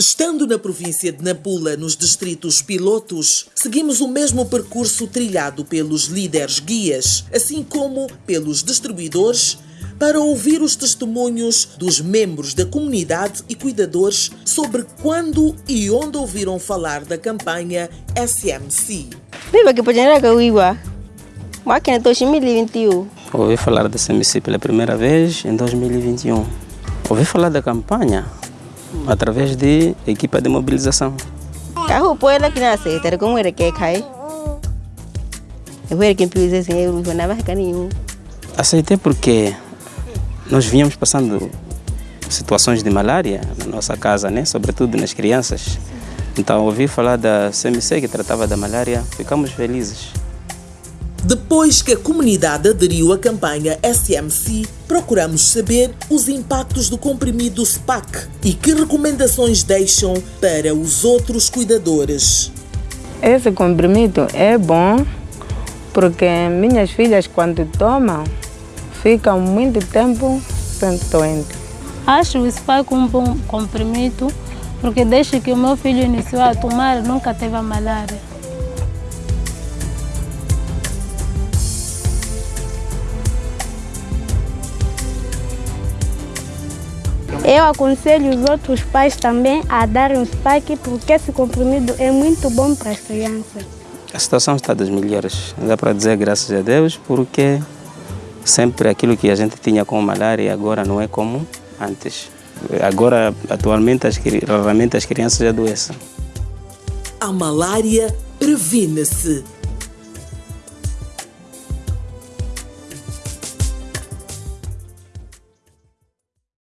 Estando na província de Nampula, nos distritos pilotos, seguimos o mesmo percurso trilhado pelos líderes guias, assim como pelos distribuidores, para ouvir os testemunhos dos membros da comunidade e cuidadores sobre quando e onde ouviram falar da campanha SMC. 2021. Ouvi falar da SMC pela primeira vez em 2021. Ouvi falar da campanha através de equipa de mobilização. Carro poela que nasce, ter como era que cai. Eu era quem precisa assim, eu não nada nenhum. Aceitei porque nós vínhamos passando situações de malária na nossa casa, né? sobretudo nas crianças. Então, ouvi falar da CMC que tratava da malária, ficamos felizes. Depois que a comunidade aderiu à campanha SMC, procuramos saber os impactos do comprimido SPAC e que recomendações deixam para os outros cuidadores. Esse comprimido é bom porque minhas filhas, quando tomam, ficam muito tempo sem doente. Acho o SPAC um bom comprimido porque desde que o meu filho iniciou a tomar, nunca teve a malária. Eu aconselho os outros pais também a darem o SPAC porque esse comprimido é muito bom para as crianças. A situação está das melhores, dá para dizer graças a Deus, porque sempre aquilo que a gente tinha com malária agora não é como antes. Agora, atualmente, as, raramente as crianças adoecem. A malária previne-se